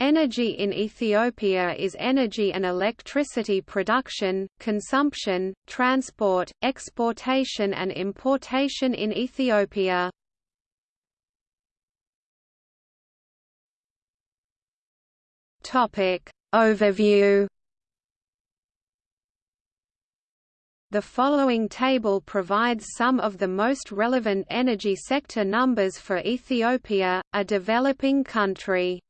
Energy in Ethiopia is energy and electricity production, consumption, transport, exportation and importation in Ethiopia. Topic Overview The following table provides some of the most relevant energy sector numbers for Ethiopia, a developing country.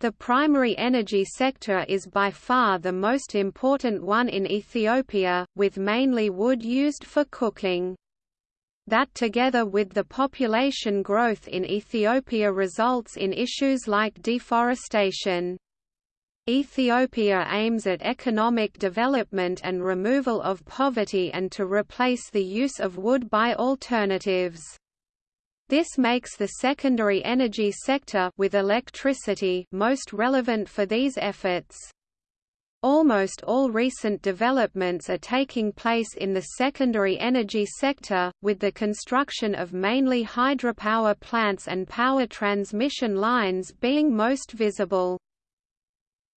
The primary energy sector is by far the most important one in Ethiopia, with mainly wood used for cooking. That together with the population growth in Ethiopia results in issues like deforestation. Ethiopia aims at economic development and removal of poverty and to replace the use of wood by alternatives. This makes the secondary energy sector with electricity most relevant for these efforts. Almost all recent developments are taking place in the secondary energy sector, with the construction of mainly hydropower plants and power transmission lines being most visible.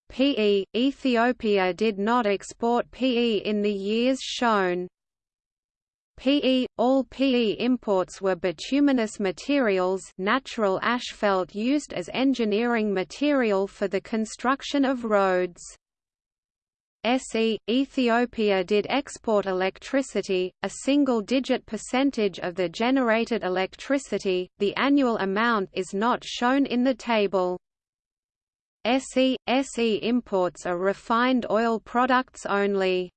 PE – Ethiopia did not export PE in the years shown. PE all PE imports were bituminous materials, natural asphalt used as engineering material for the construction of roads. SE Ethiopia did export electricity, a single-digit percentage of the generated electricity. The annual amount is not shown in the table. SE SE imports are refined oil products only.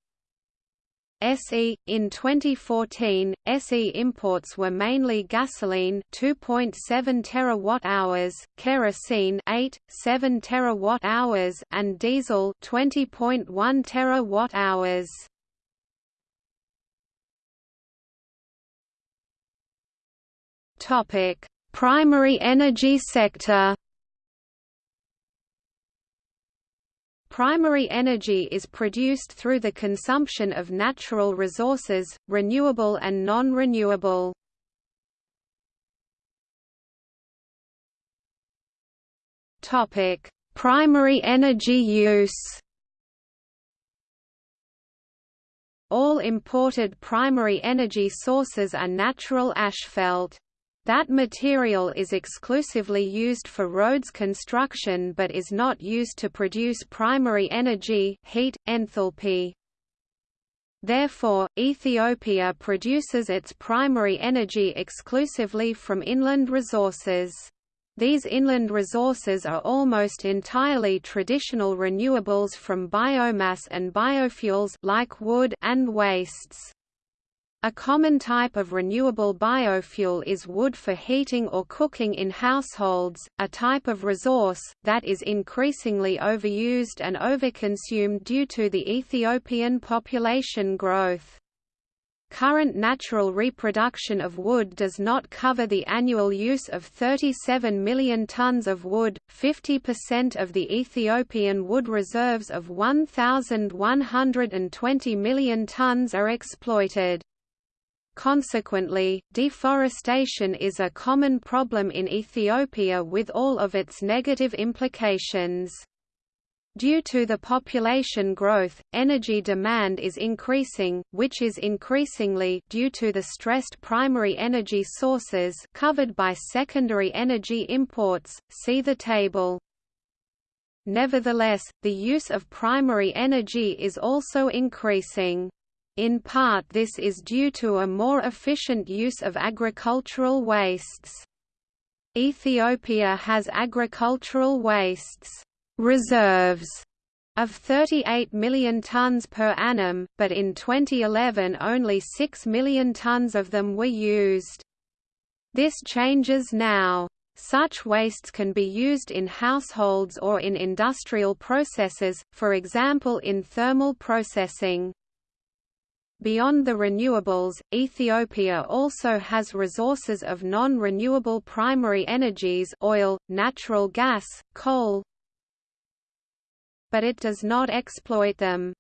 SE in 2014 SE imports were mainly gasoline 2.7 terawatt-hours, kerosene 8.7 terawatt-hours and diesel 20.1 terawatt-hours. Topic: Primary energy sector Primary energy is produced through the consumption of natural resources, renewable and non-renewable. Topic: Primary energy use. All imported primary energy sources are natural asphalt. That material is exclusively used for roads construction but is not used to produce primary energy heat, enthalpy. Therefore, Ethiopia produces its primary energy exclusively from inland resources. These inland resources are almost entirely traditional renewables from biomass and biofuels like wood and wastes. A common type of renewable biofuel is wood for heating or cooking in households, a type of resource, that is increasingly overused and overconsumed due to the Ethiopian population growth. Current natural reproduction of wood does not cover the annual use of 37 million tons of wood, 50% of the Ethiopian wood reserves of 1,120 million tons are exploited. Consequently, deforestation is a common problem in Ethiopia with all of its negative implications. Due to the population growth, energy demand is increasing, which is increasingly due to the stressed primary energy sources covered by secondary energy imports. See the table. Nevertheless, the use of primary energy is also increasing. In part this is due to a more efficient use of agricultural wastes. Ethiopia has agricultural wastes reserves of 38 million tons per annum, but in 2011 only 6 million tons of them were used. This changes now. Such wastes can be used in households or in industrial processes, for example in thermal processing. Beyond the renewables, Ethiopia also has resources of non-renewable primary energies oil, natural gas, coal, but it does not exploit them.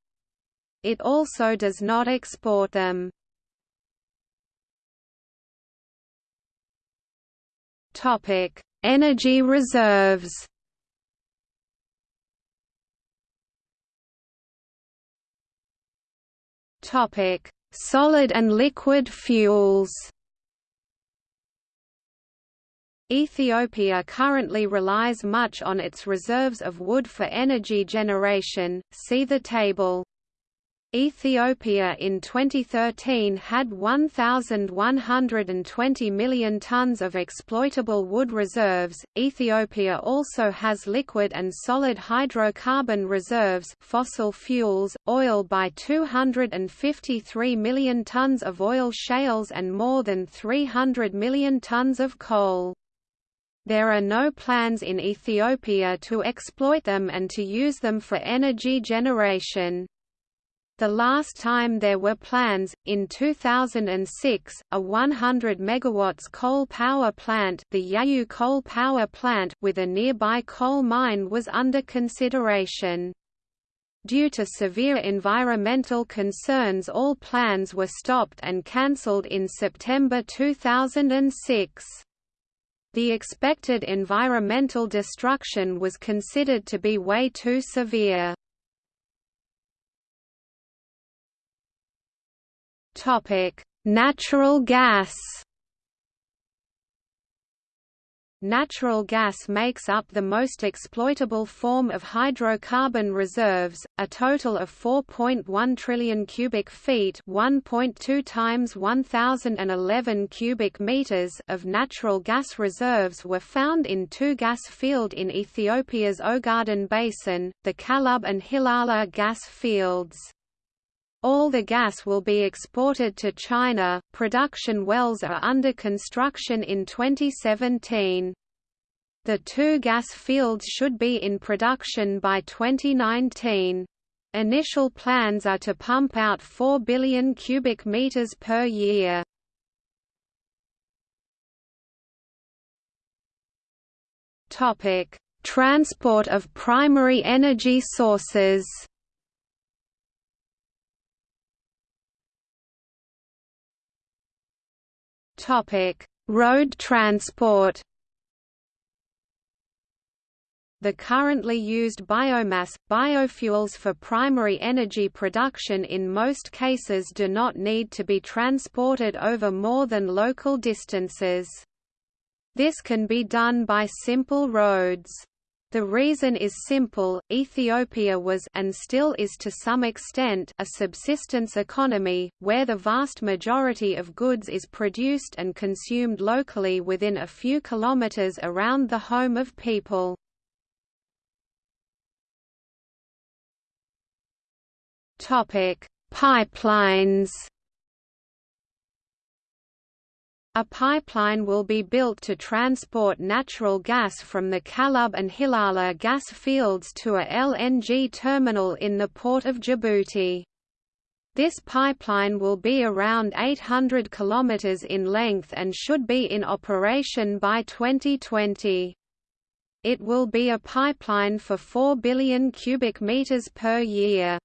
It also does not export them. Energy reserves. Topic: Solid and liquid fuels. Ethiopia currently relies much on its reserves of wood for energy generation, see the table. Ethiopia in 2013 had 1,120 million tons of exploitable wood reserves. Ethiopia also has liquid and solid hydrocarbon reserves, fossil fuels, oil by 253 million tons of oil shales and more than 300 million tons of coal. There are no plans in Ethiopia to exploit them and to use them for energy generation. The last time there were plans, in 2006, a 100 MW coal power plant, the Yayu coal power plant with a nearby coal mine was under consideration. Due to severe environmental concerns all plans were stopped and cancelled in September 2006. The expected environmental destruction was considered to be way too severe. Topic: Natural gas. Natural gas makes up the most exploitable form of hydrocarbon reserves, a total of 4.1 trillion cubic feet, 1.2 times 1011 cubic meters of natural gas reserves were found in two gas field in Ethiopia's Ogaden basin, the Kalub and Hilala gas fields. All the gas will be exported to China. Production wells are under construction in 2017. The two gas fields should be in production by 2019. Initial plans are to pump out 4 billion cubic meters per year. Topic: Transport of primary energy sources. Topic: Road transport. The currently used biomass, biofuels for primary energy production in most cases do not need to be transported over more than local distances. This can be done by simple roads. The reason is simple, Ethiopia was and still is to some extent a subsistence economy, where the vast majority of goods is produced and consumed locally within a few kilometers around the home of people. Pipelines a pipeline will be built to transport natural gas from the Kalub and Hilala gas fields to a LNG terminal in the port of Djibouti. This pipeline will be around 800 km in length and should be in operation by 2020. It will be a pipeline for 4 billion cubic meters per year.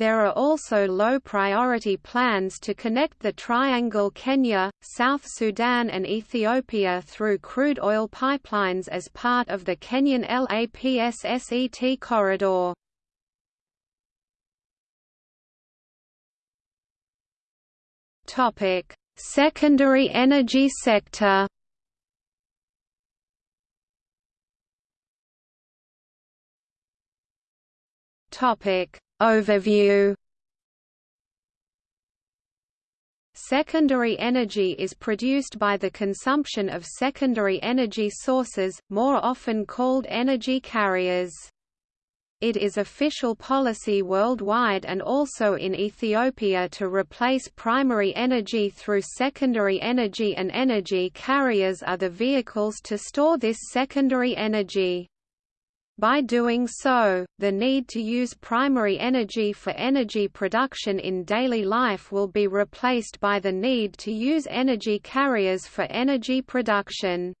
There are also low-priority plans to connect the Triangle Kenya, South Sudan and Ethiopia through crude oil pipelines as part of the Kenyan LAPSSET corridor. Topic: Secondary energy sector Topic Overview Secondary energy is produced by the consumption of secondary energy sources, more often called energy carriers. It is official policy worldwide and also in Ethiopia to replace primary energy through secondary energy and energy carriers are the vehicles to store this secondary energy. By doing so, the need to use primary energy for energy production in daily life will be replaced by the need to use energy carriers for energy production.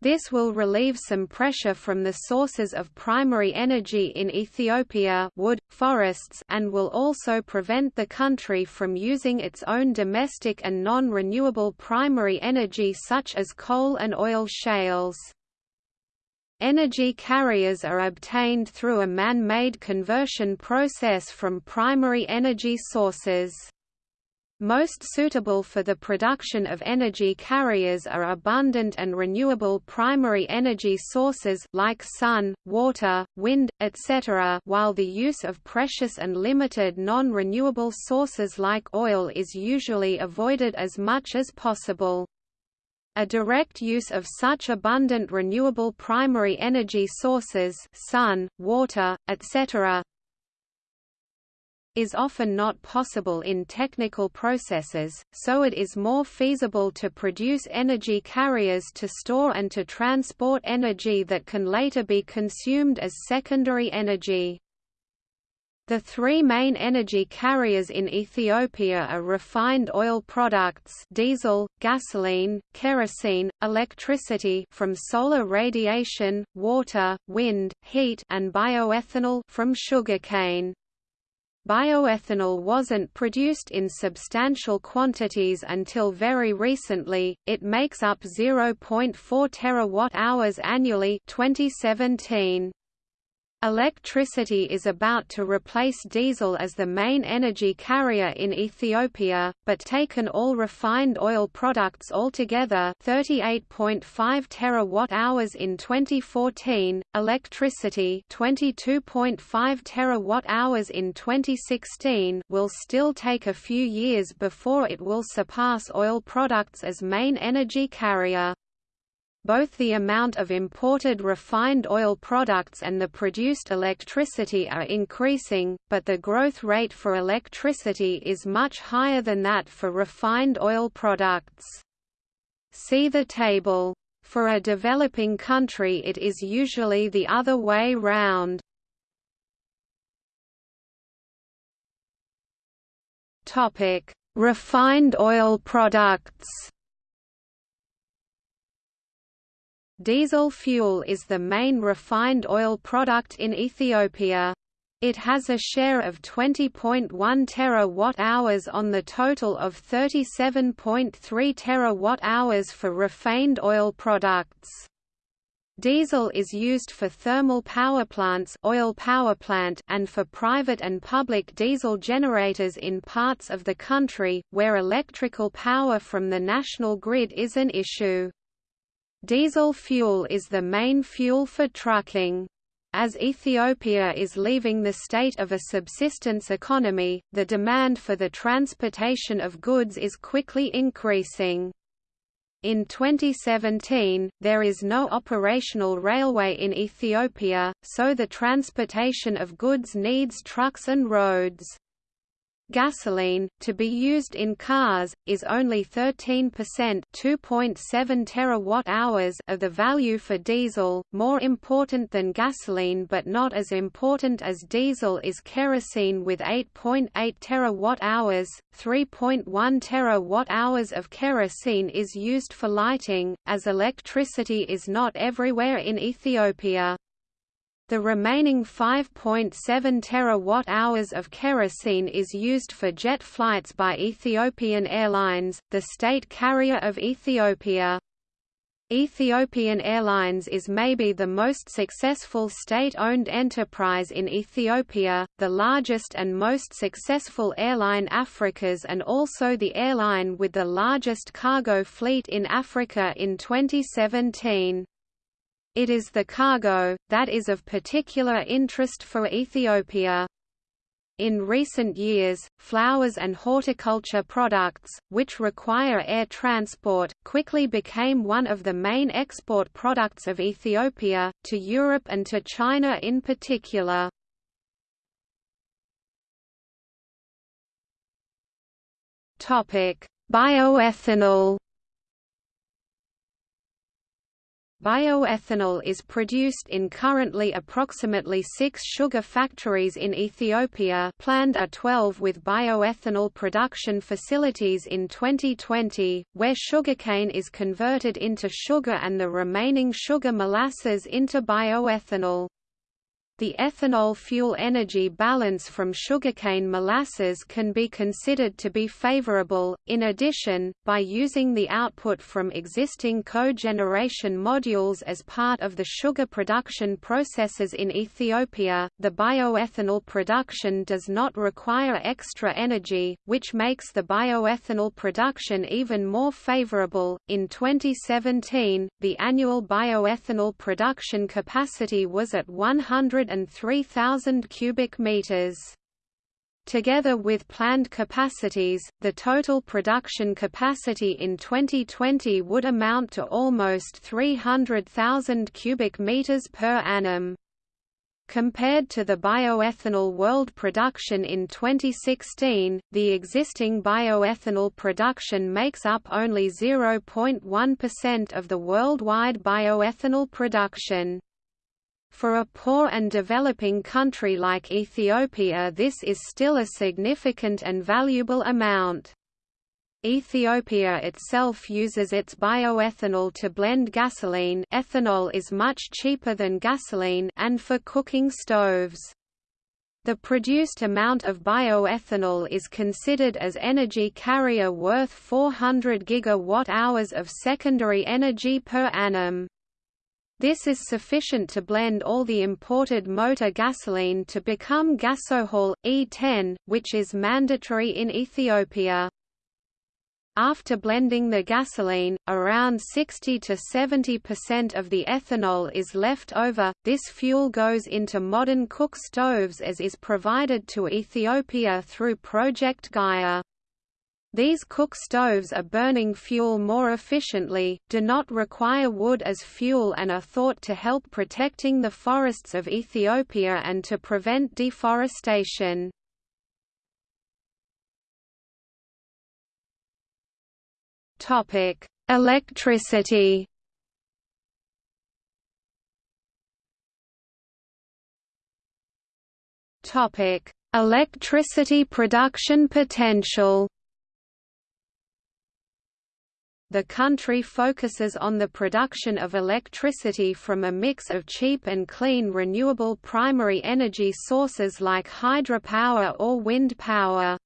This will relieve some pressure from the sources of primary energy in Ethiopia wood, forests and will also prevent the country from using its own domestic and non-renewable primary energy such as coal and oil shales. Energy carriers are obtained through a man-made conversion process from primary energy sources. Most suitable for the production of energy carriers are abundant and renewable primary energy sources like sun, water, wind, etc. while the use of precious and limited non-renewable sources like oil is usually avoided as much as possible. A direct use of such abundant renewable primary energy sources sun, water, etc is often not possible in technical processes, so it is more feasible to produce energy carriers to store and to transport energy that can later be consumed as secondary energy. The three main energy carriers in Ethiopia are refined oil products diesel, gasoline, kerosene, electricity from solar radiation, water, wind, heat and bioethanol from sugarcane. Bioethanol wasn't produced in substantial quantities until very recently, it makes up 0.4 terawatt-hours annually 2017. Electricity is about to replace diesel as the main energy carrier in Ethiopia, but taken all refined oil products altogether 38.5 terawatt-hours in 2014, electricity 22.5 terawatt-hours in 2016 will still take a few years before it will surpass oil products as main energy carrier both the amount of imported refined oil products and the produced electricity are increasing, but the growth rate for electricity is much higher than that for refined oil products. See the table. For a developing country it is usually the other way round. Refined oil products Diesel fuel is the main refined oil product in Ethiopia. It has a share of 20.1 terawatt-hours on the total of 37.3 terawatt-hours for refined oil products. Diesel is used for thermal power plants oil power plant and for private and public diesel generators in parts of the country, where electrical power from the national grid is an issue. Diesel fuel is the main fuel for trucking. As Ethiopia is leaving the state of a subsistence economy, the demand for the transportation of goods is quickly increasing. In 2017, there is no operational railway in Ethiopia, so the transportation of goods needs trucks and roads. Gasoline, to be used in cars, is only 13% 2.7 terawatt-hours of the value for diesel. More important than gasoline but not as important as diesel is kerosene with 8.8 .8 terawatt-hours. 3.1 terawatt-hours of kerosene is used for lighting, as electricity is not everywhere in Ethiopia. The remaining 5.7 terawatt-hours of kerosene is used for jet flights by Ethiopian Airlines, the state carrier of Ethiopia. Ethiopian Airlines is maybe the most successful state-owned enterprise in Ethiopia, the largest and most successful airline Africa's and also the airline with the largest cargo fleet in Africa in 2017. It is the cargo, that is of particular interest for Ethiopia. In recent years, flowers and horticulture products, which require air transport, quickly became one of the main export products of Ethiopia, to Europe and to China in particular. Bioethanol Bioethanol is produced in currently approximately six sugar factories in Ethiopia planned are 12 with bioethanol production facilities in 2020, where sugarcane is converted into sugar and the remaining sugar molasses into bioethanol. The ethanol fuel energy balance from sugarcane molasses can be considered to be favorable. In addition, by using the output from existing cogeneration modules as part of the sugar production processes in Ethiopia, the bioethanol production does not require extra energy, which makes the bioethanol production even more favorable. In 2017, the annual bioethanol production capacity was at 100 103,000 cubic meters. Together with planned capacities, the total production capacity in 2020 would amount to almost 300,000 cubic meters per annum. Compared to the bioethanol world production in 2016, the existing bioethanol production makes up only 0.1% of the worldwide bioethanol production. For a poor and developing country like Ethiopia this is still a significant and valuable amount. Ethiopia itself uses its bioethanol to blend gasoline ethanol is much cheaper than gasoline and for cooking stoves. The produced amount of bioethanol is considered as energy carrier worth 400 gigawatt-hours of secondary energy per annum. This is sufficient to blend all the imported motor gasoline to become gasohol, E10, which is mandatory in Ethiopia. After blending the gasoline, around 60 to 70% of the ethanol is left over. This fuel goes into modern cook stoves as is provided to Ethiopia through Project Gaia. These cook stoves are burning fuel more efficiently, do not require wood as fuel and are thought to help protecting the forests of Ethiopia and to prevent deforestation. Electricity Electricity production potential the country focuses on the production of electricity from a mix of cheap and clean renewable primary energy sources like hydropower or wind power.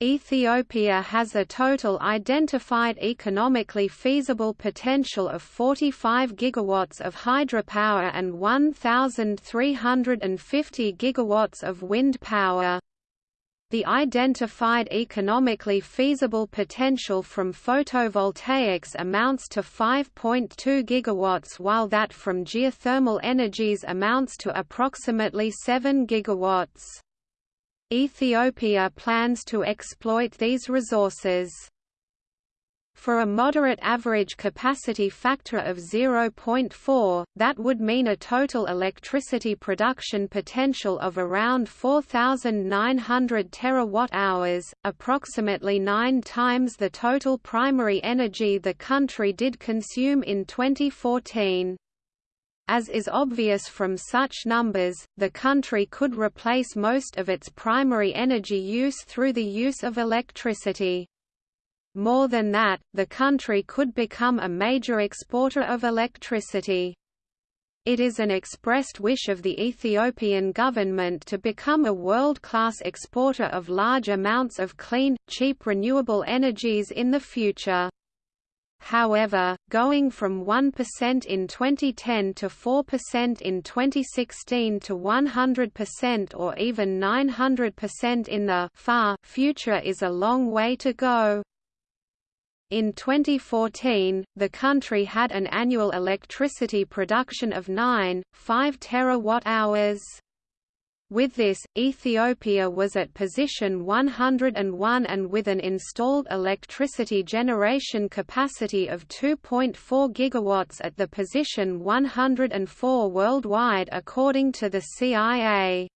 Ethiopia has a total identified economically feasible potential of 45 gigawatts of hydropower and 1,350 gigawatts of wind power. The identified economically feasible potential from photovoltaics amounts to 5.2 gigawatts while that from geothermal energies amounts to approximately 7 gigawatts. Ethiopia plans to exploit these resources. For a moderate average capacity factor of 0.4, that would mean a total electricity production potential of around 4,900 terawatt-hours, approximately nine times the total primary energy the country did consume in 2014. As is obvious from such numbers, the country could replace most of its primary energy use through the use of electricity. More than that, the country could become a major exporter of electricity. It is an expressed wish of the Ethiopian government to become a world-class exporter of large amounts of clean, cheap renewable energies in the future. However, going from 1% in 2010 to 4% in 2016 to 100% or even 900% in the far future is a long way to go. In 2014, the country had an annual electricity production of 9.5 terawatt-hours. With this, Ethiopia was at position 101 and with an installed electricity generation capacity of 2.4 gigawatts at the position 104 worldwide according to the CIA.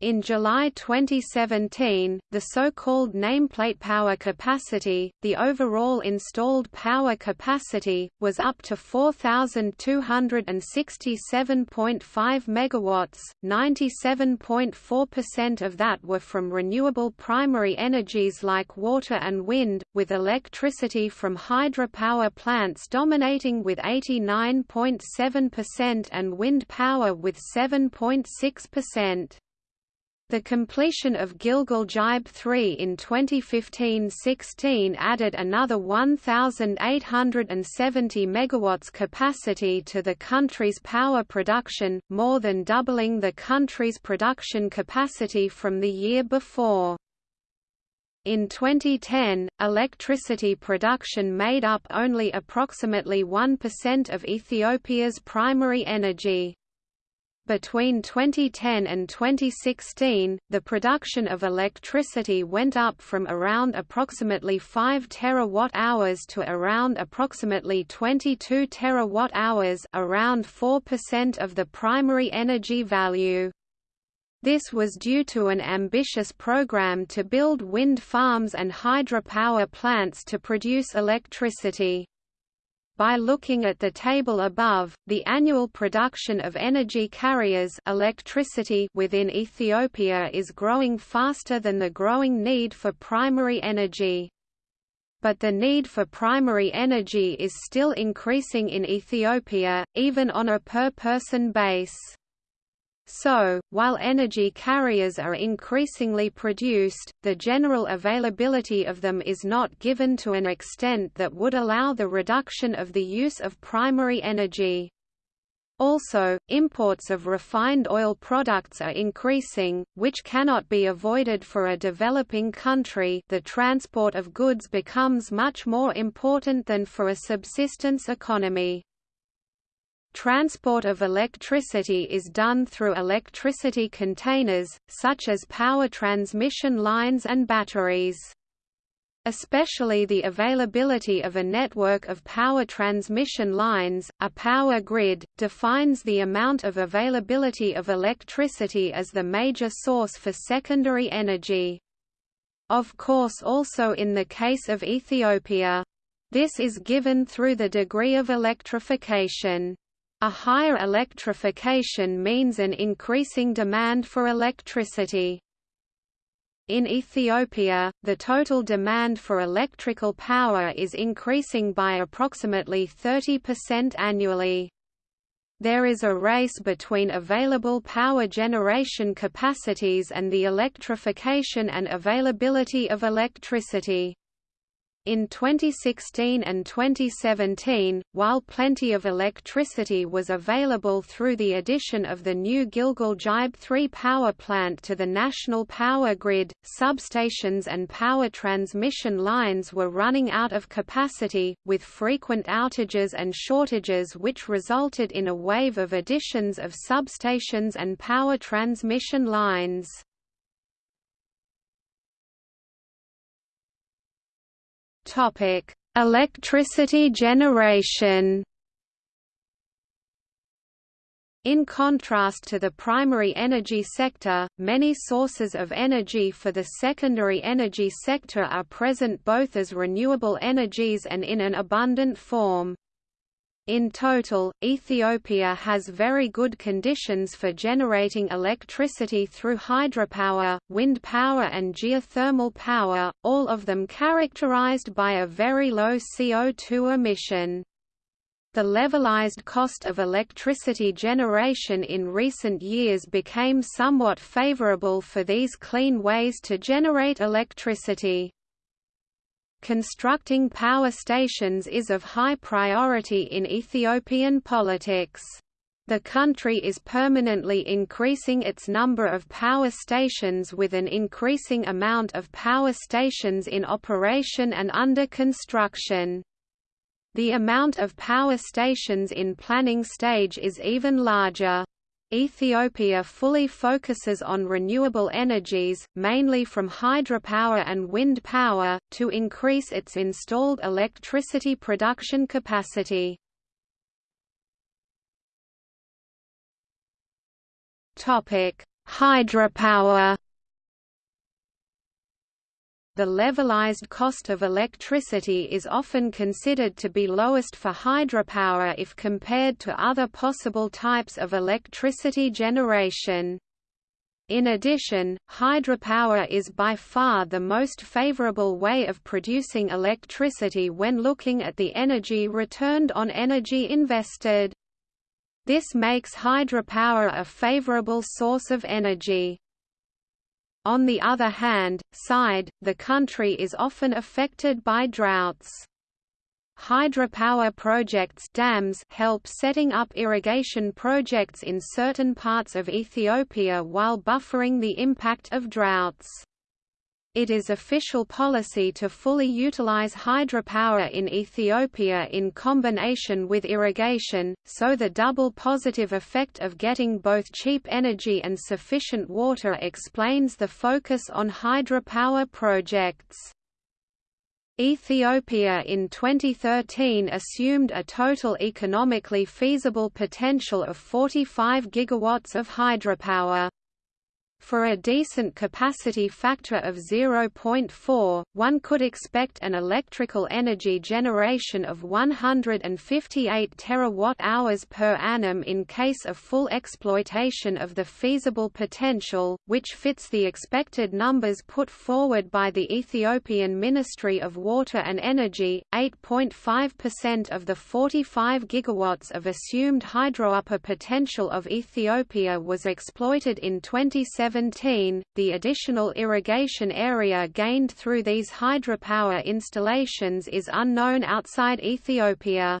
In July 2017, the so-called nameplate power capacity, the overall installed power capacity, was up to 4,267.5 megawatts. 97.4% of that were from renewable primary energies like water and wind, with electricity from hydropower plants dominating with 89.7% and wind power with 7.6%. The completion of Gilgel Gibe 3 in 2015-16 added another 1,870 megawatts capacity to the country's power production, more than doubling the country's production capacity from the year before. In 2010, electricity production made up only approximately 1% of Ethiopia's primary energy. Between 2010 and 2016, the production of electricity went up from around approximately 5 terawatt-hours to around approximately 22 terawatt-hours around 4% of the primary energy value. This was due to an ambitious program to build wind farms and hydropower plants to produce electricity. By looking at the table above, the annual production of energy carriers electricity within Ethiopia is growing faster than the growing need for primary energy. But the need for primary energy is still increasing in Ethiopia, even on a per-person base. So, while energy carriers are increasingly produced, the general availability of them is not given to an extent that would allow the reduction of the use of primary energy. Also, imports of refined oil products are increasing, which cannot be avoided for a developing country the transport of goods becomes much more important than for a subsistence economy. Transport of electricity is done through electricity containers, such as power transmission lines and batteries. Especially the availability of a network of power transmission lines, a power grid, defines the amount of availability of electricity as the major source for secondary energy. Of course also in the case of Ethiopia. This is given through the degree of electrification. A higher electrification means an increasing demand for electricity. In Ethiopia, the total demand for electrical power is increasing by approximately 30% annually. There is a race between available power generation capacities and the electrification and availability of electricity. In 2016 and 2017, while plenty of electricity was available through the addition of the new Gilgel Gibe 3 power plant to the national power grid, substations and power transmission lines were running out of capacity, with frequent outages and shortages which resulted in a wave of additions of substations and power transmission lines. Topic: Electricity generation. In contrast to the primary energy sector, many sources of energy for the secondary energy sector are present both as renewable energies and in an abundant form. In total, Ethiopia has very good conditions for generating electricity through hydropower, wind power and geothermal power, all of them characterized by a very low CO2 emission. The levelized cost of electricity generation in recent years became somewhat favorable for these clean ways to generate electricity. Constructing power stations is of high priority in Ethiopian politics. The country is permanently increasing its number of power stations with an increasing amount of power stations in operation and under construction. The amount of power stations in planning stage is even larger. Ethiopia fully focuses on renewable energies, mainly from hydropower and wind power, to increase its installed electricity production capacity. Hydropower the levelized cost of electricity is often considered to be lowest for hydropower if compared to other possible types of electricity generation. In addition, hydropower is by far the most favorable way of producing electricity when looking at the energy returned on energy invested. This makes hydropower a favorable source of energy. On the other hand, side, the country is often affected by droughts. Hydropower projects dams help setting up irrigation projects in certain parts of Ethiopia while buffering the impact of droughts. It is official policy to fully utilize hydropower in Ethiopia in combination with irrigation, so the double positive effect of getting both cheap energy and sufficient water explains the focus on hydropower projects. Ethiopia in 2013 assumed a total economically feasible potential of 45 gigawatts of hydropower. For a decent capacity factor of 0.4, one could expect an electrical energy generation of 158 terawatt-hours per annum in case of full exploitation of the feasible potential, which fits the expected numbers put forward by the Ethiopian Ministry of Water and Energy. 8.5% of the 45 gigawatts of assumed hydropower potential of Ethiopia was exploited in 2017 2017, the additional irrigation area gained through these hydropower installations is unknown outside Ethiopia.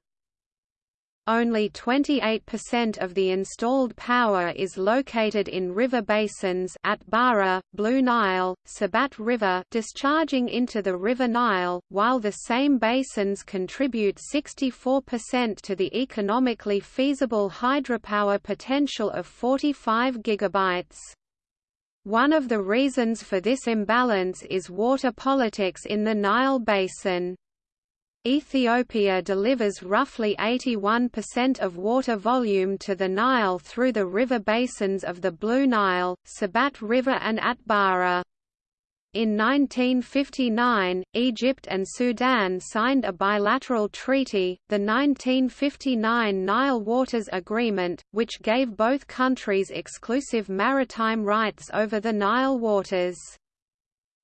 Only 28% of the installed power is located in river basins Atbara, Blue Nile, Sobat River discharging into the River Nile, while the same basins contribute 64% to the economically feasible hydropower potential of 45 gigabytes. One of the reasons for this imbalance is water politics in the Nile Basin. Ethiopia delivers roughly 81% of water volume to the Nile through the river basins of the Blue Nile, Sobat River and Atbara. In 1959, Egypt and Sudan signed a bilateral treaty, the 1959 Nile Waters Agreement, which gave both countries exclusive maritime rights over the Nile waters.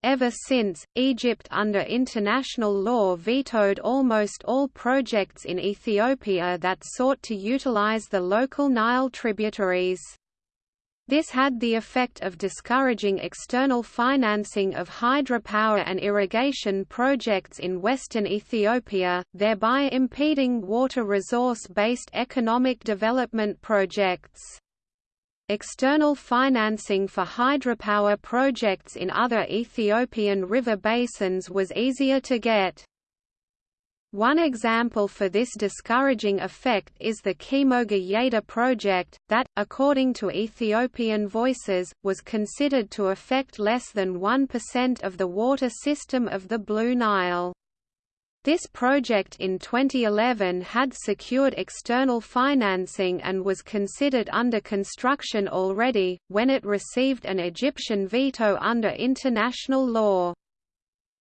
Ever since, Egypt under international law vetoed almost all projects in Ethiopia that sought to utilize the local Nile tributaries. This had the effect of discouraging external financing of hydropower and irrigation projects in western Ethiopia, thereby impeding water resource-based economic development projects. External financing for hydropower projects in other Ethiopian river basins was easier to get. One example for this discouraging effect is the Kemoga Yeda project, that, according to Ethiopian Voices, was considered to affect less than 1% of the water system of the Blue Nile. This project in 2011 had secured external financing and was considered under construction already, when it received an Egyptian veto under international law.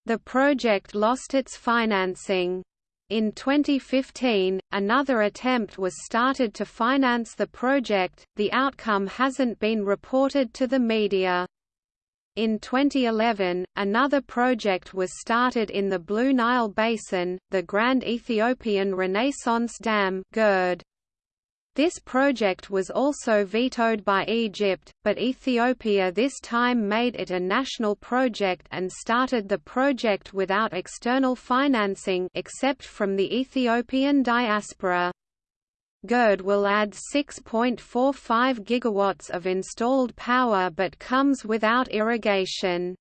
The project lost its financing. In 2015, another attempt was started to finance the project, the outcome hasn't been reported to the media. In 2011, another project was started in the Blue Nile Basin, the Grand Ethiopian Renaissance Dam GERD. This project was also vetoed by Egypt, but Ethiopia this time made it a national project and started the project without external financing except from the Ethiopian diaspora. GERD will add 6.45 gigawatts of installed power but comes without irrigation.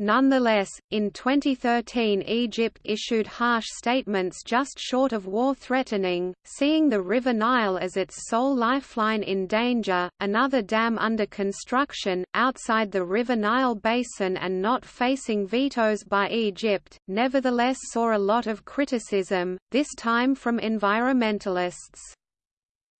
Nonetheless, in 2013 Egypt issued harsh statements just short of war-threatening, seeing the River Nile as its sole lifeline in danger. Another dam under construction, outside the River Nile basin and not facing vetoes by Egypt, nevertheless saw a lot of criticism, this time from environmentalists.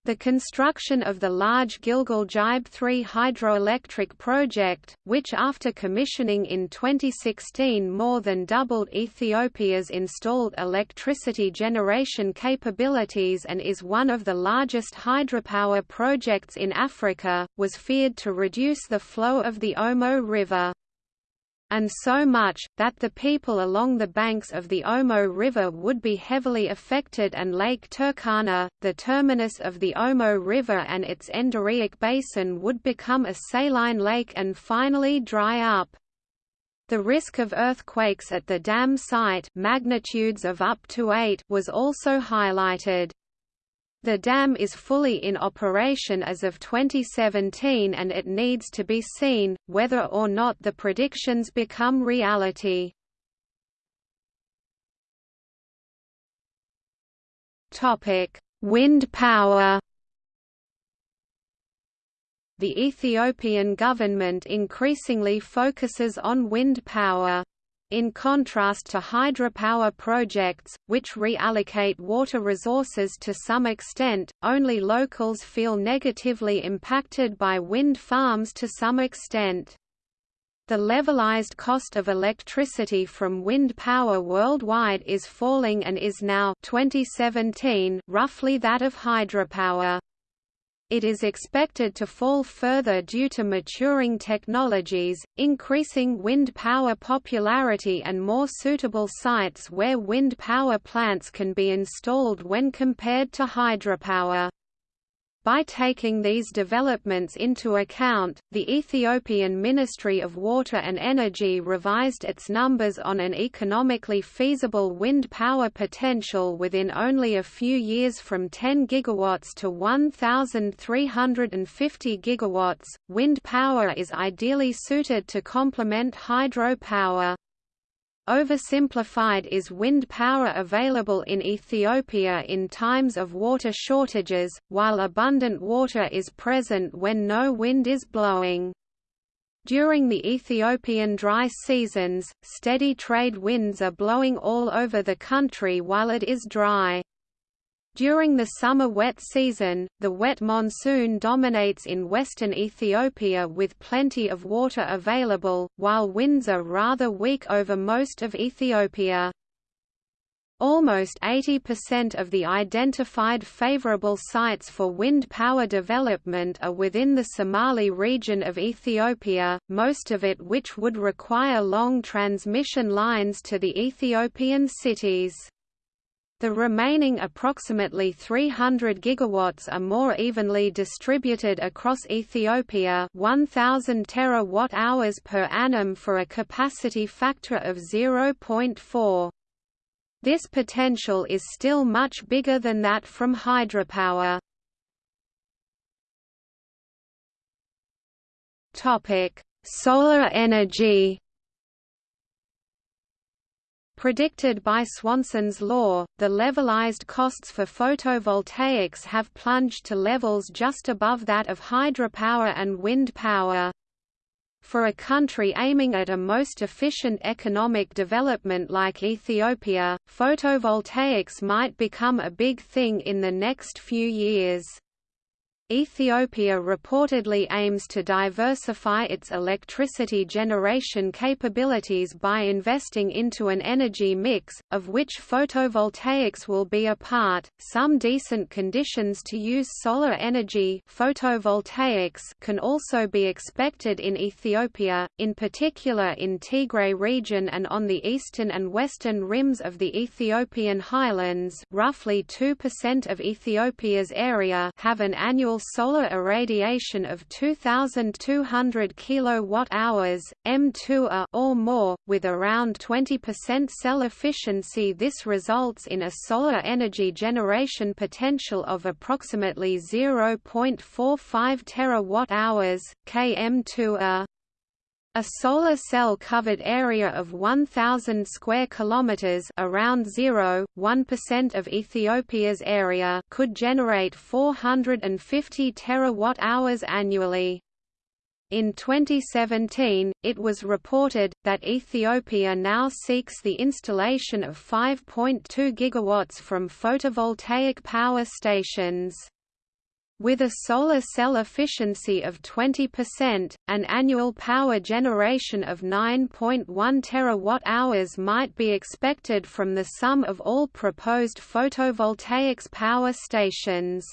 The construction of the large Gilgel Gibe 3 hydroelectric project, which after commissioning in 2016 more than doubled Ethiopia's installed electricity generation capabilities and is one of the largest hydropower projects in Africa, was feared to reduce the flow of the Omo River and so much, that the people along the banks of the Omo River would be heavily affected and Lake Turkana, the terminus of the Omo River and its endorheic basin would become a saline lake and finally dry up. The risk of earthquakes at the dam site magnitudes of up to 8 was also highlighted. The dam is fully in operation as of 2017 and it needs to be seen, whether or not the predictions become reality. Wind power The Ethiopian government increasingly focuses on wind power. In contrast to hydropower projects, which reallocate water resources to some extent, only locals feel negatively impacted by wind farms to some extent. The levelized cost of electricity from wind power worldwide is falling and is now 2017 roughly that of hydropower. It is expected to fall further due to maturing technologies, increasing wind power popularity and more suitable sites where wind power plants can be installed when compared to hydropower. By taking these developments into account, the Ethiopian Ministry of Water and Energy revised its numbers on an economically feasible wind power potential within only a few years from 10 gigawatts to 1,350 gigawatts. Wind power is ideally suited to complement hydro power. Oversimplified is wind power available in Ethiopia in times of water shortages, while abundant water is present when no wind is blowing. During the Ethiopian dry seasons, steady trade winds are blowing all over the country while it is dry. During the summer wet season, the wet monsoon dominates in western Ethiopia with plenty of water available, while winds are rather weak over most of Ethiopia. Almost 80% of the identified favorable sites for wind power development are within the Somali region of Ethiopia, most of it which would require long transmission lines to the Ethiopian cities. The remaining approximately 300 gigawatts are more evenly distributed across Ethiopia 1000 terawatt-hours per annum for a capacity factor of 0.4. This potential is still much bigger than that from hydropower. Topic: Solar energy Predicted by Swanson's law, the levelized costs for photovoltaics have plunged to levels just above that of hydropower and wind power. For a country aiming at a most efficient economic development like Ethiopia, photovoltaics might become a big thing in the next few years. Ethiopia reportedly aims to diversify its electricity generation capabilities by investing into an energy mix, of which photovoltaics will be a part. Some decent conditions to use solar energy photovoltaics can also be expected in Ethiopia, in particular in Tigray region and on the eastern and western rims of the Ethiopian highlands. Roughly 2% of Ethiopia's area have an annual solar irradiation of 2200 kilowatt-hours M2A or more with around 20% cell efficiency. This results in a solar energy generation potential of approximately 0.45 terawatt-hours km2A a solar cell covered area of 1000 square kilometers, around 0.1% of Ethiopia's area, could generate 450 terawatt-hours annually. In 2017, it was reported that Ethiopia now seeks the installation of 5.2 gigawatts from photovoltaic power stations. With a solar cell efficiency of 20%, an annual power generation of 9.1 terawatt-hours might be expected from the sum of all proposed photovoltaics power stations.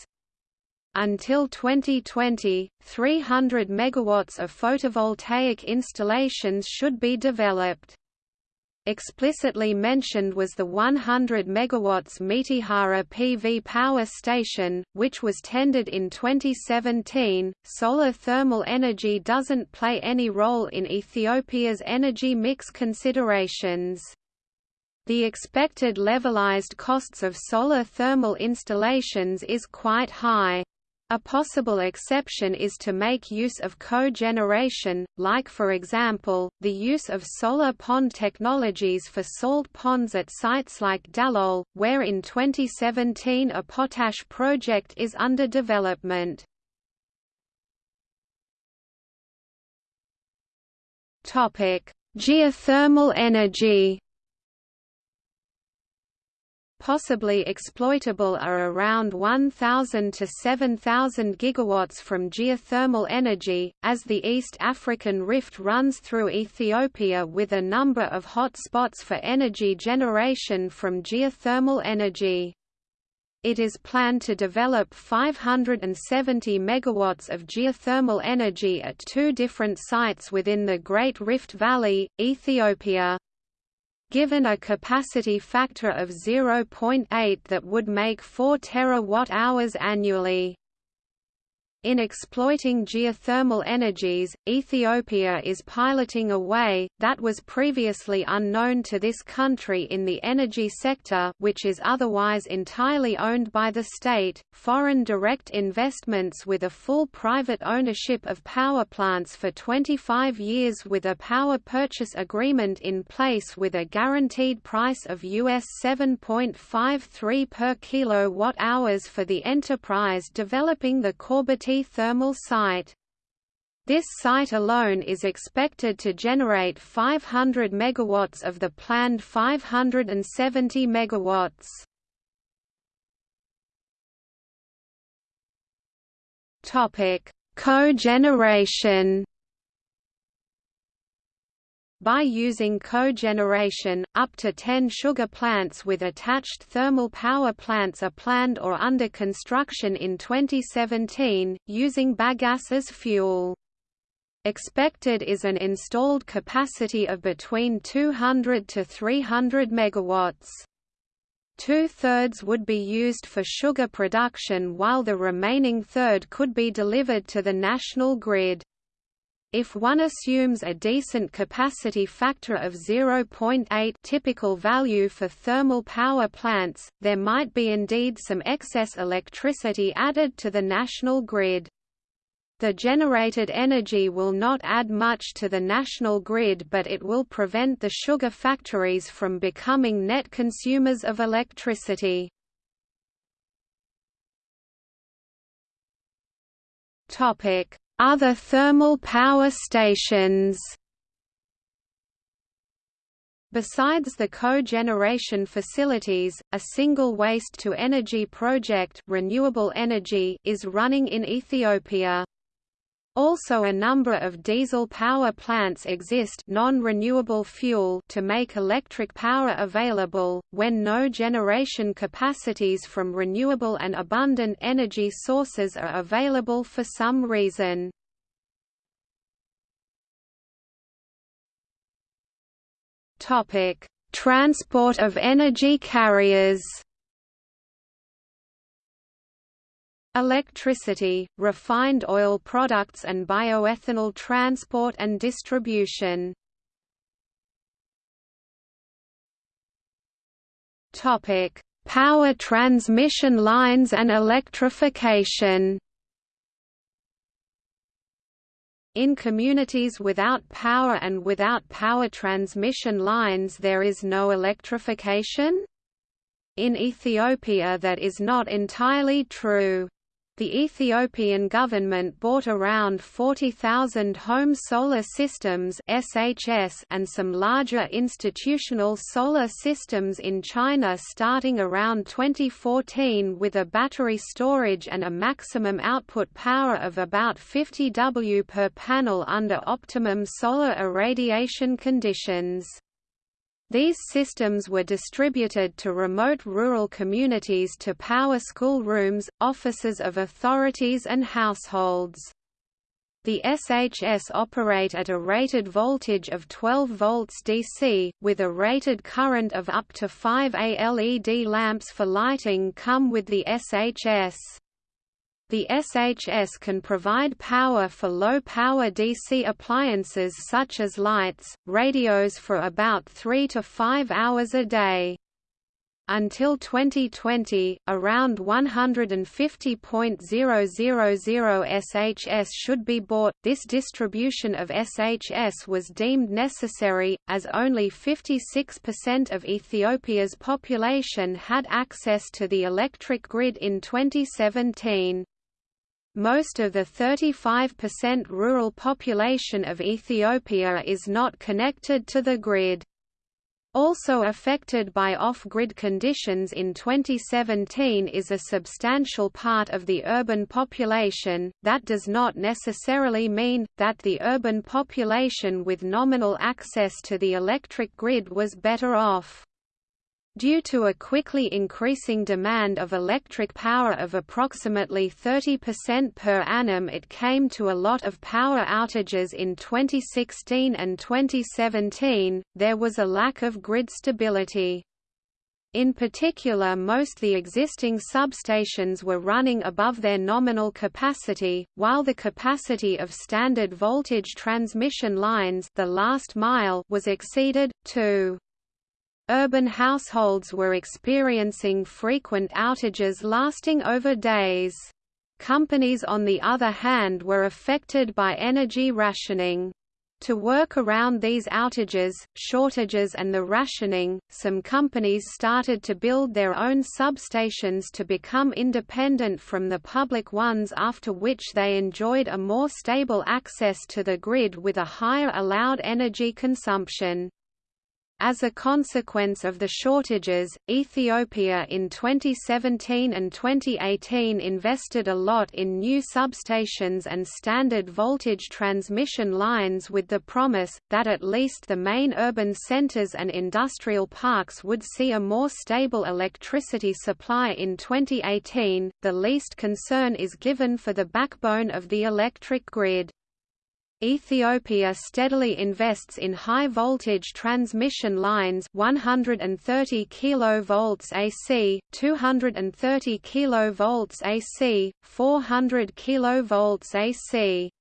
Until 2020, 300 megawatts of photovoltaic installations should be developed. Explicitly mentioned was the 100 MW Metehara PV power station, which was tendered in 2017. Solar thermal energy doesn't play any role in Ethiopia's energy mix considerations. The expected levelized costs of solar thermal installations is quite high. A possible exception is to make use of cogeneration, like for example, the use of solar pond technologies for salt ponds at sites like Dalol, where in 2017 a potash project is under development. Geothermal energy possibly exploitable are around 1,000 to 7,000 gigawatts from geothermal energy, as the East African Rift runs through Ethiopia with a number of hot spots for energy generation from geothermal energy. It is planned to develop 570 megawatts of geothermal energy at two different sites within the Great Rift Valley, Ethiopia. Given a capacity factor of 0.8 that would make 4 terawatt-hours annually. In exploiting geothermal energies, Ethiopia is piloting a way, that was previously unknown to this country in the energy sector which is otherwise entirely owned by the state, foreign direct investments with a full private ownership of power plants for 25 years with a power purchase agreement in place with a guaranteed price of US 7.53 per kilowatt-hours for the enterprise developing the Thermal site. This site alone is expected to generate 500 megawatts of the planned 570 megawatts. Topic: Cogeneration. By using cogeneration, up to 10 sugar plants with attached thermal power plants are planned or under construction in 2017, using bagasse as fuel. Expected is an installed capacity of between 200 to 300 megawatts. Two-thirds would be used for sugar production while the remaining third could be delivered to the national grid. If one assumes a decent capacity factor of 0.8 typical value for thermal power plants, there might be indeed some excess electricity added to the national grid. The generated energy will not add much to the national grid but it will prevent the sugar factories from becoming net consumers of electricity. Topic: other thermal power stations Besides the cogeneration facilities, a single waste-to-energy project renewable energy is running in Ethiopia. Also a number of diesel power plants exist non-renewable fuel to make electric power available, when no generation capacities from renewable and abundant energy sources are available for some reason. Transport of energy carriers electricity, refined oil products and bioethanol transport and distribution. Power transmission lines and electrification. In communities without power and without power transmission lines there is no electrification? In Ethiopia that is not entirely true. The Ethiopian government bought around 40,000 home solar systems (SHS) and some larger institutional solar systems in China starting around 2014 with a battery storage and a maximum output power of about 50 W per panel under optimum solar irradiation conditions. These systems were distributed to remote rural communities to power schoolrooms, offices of authorities and households. The SHS operate at a rated voltage of 12 volts DC, with a rated current of up to 5 A LED lamps for lighting come with the SHS. The SHS can provide power for low-power DC appliances such as lights, radios for about 3 to 5 hours a day. Until 2020, around 150.000 SHS should be bought. This distribution of SHS was deemed necessary, as only 56% of Ethiopia's population had access to the electric grid in 2017. Most of the 35% rural population of Ethiopia is not connected to the grid. Also affected by off-grid conditions in 2017 is a substantial part of the urban population, that does not necessarily mean, that the urban population with nominal access to the electric grid was better off. Due to a quickly increasing demand of electric power of approximately 30% per annum it came to a lot of power outages in 2016 and 2017, there was a lack of grid stability. In particular most the existing substations were running above their nominal capacity, while the capacity of standard voltage transmission lines the last mile was exceeded, too. Urban households were experiencing frequent outages lasting over days. Companies on the other hand were affected by energy rationing. To work around these outages, shortages and the rationing, some companies started to build their own substations to become independent from the public ones after which they enjoyed a more stable access to the grid with a higher allowed energy consumption. As a consequence of the shortages, Ethiopia in 2017 and 2018 invested a lot in new substations and standard voltage transmission lines with the promise, that at least the main urban centers and industrial parks would see a more stable electricity supply in 2018. The least concern is given for the backbone of the electric grid. Ethiopia steadily invests in high-voltage transmission lines 130 kV AC, 230 kV AC, 400 kV AC.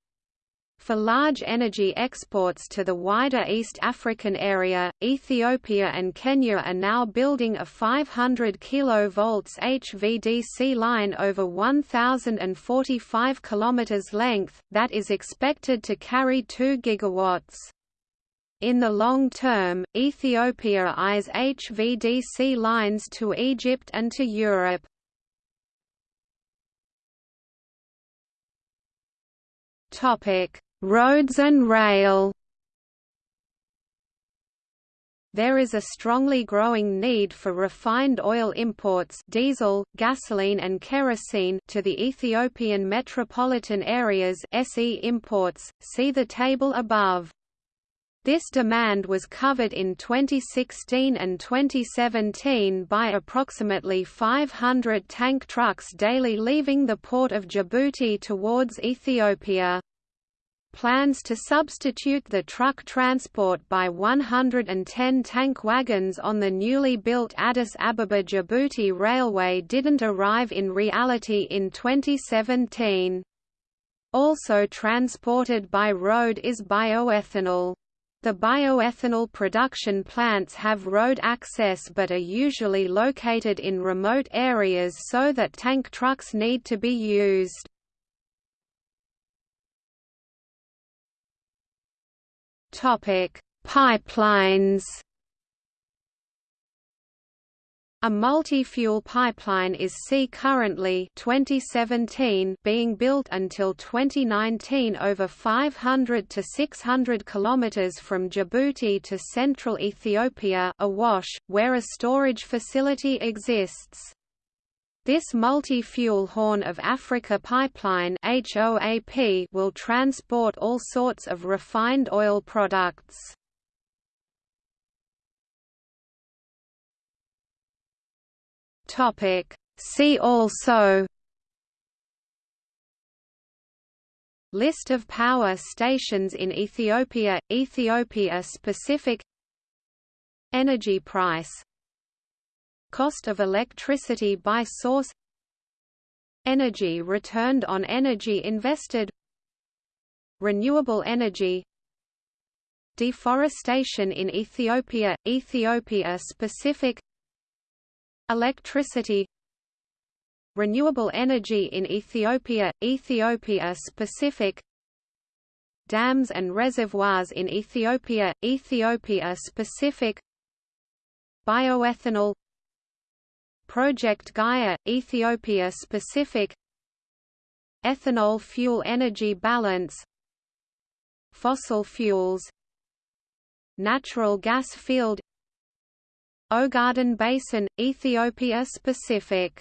For large energy exports to the wider East African area, Ethiopia and Kenya are now building a 500 kV HVDC line over 1,045 km length, that is expected to carry 2 gigawatts. In the long term, Ethiopia eyes HVDC lines to Egypt and to Europe. Topic: Roads and rail there is a strongly growing need for refined oil imports diesel, gasoline and kerosene to the Ethiopian metropolitan areas SE imports, see the table above. This demand was covered in 2016 and 2017 by approximately 500 tank trucks daily leaving the port of Djibouti towards Ethiopia. Plans to substitute the truck transport by 110 tank wagons on the newly built Addis Ababa-Djibouti Railway didn't arrive in reality in 2017. Also transported by road is bioethanol. The bioethanol production plants have road access but are usually located in remote areas so that tank trucks need to be used. Topic: Pipelines. A multi-fuel pipeline is currently 2017 being built until 2019 over 500 to 600 kilometers from Djibouti to central Ethiopia Awash, where a storage facility exists. This multi-fuel Horn of Africa pipeline HOAP will transport all sorts of refined oil products. Topic. See also List of power stations in Ethiopia, Ethiopia specific Energy price Cost of electricity by source Energy returned on energy invested Renewable energy Deforestation in Ethiopia, Ethiopia specific Electricity Renewable energy in Ethiopia, Ethiopia specific Dams and reservoirs in Ethiopia, Ethiopia specific Bioethanol Project Gaia, Ethiopia specific Ethanol fuel energy balance Fossil fuels Natural gas field Ogaden Basin, Ethiopia specific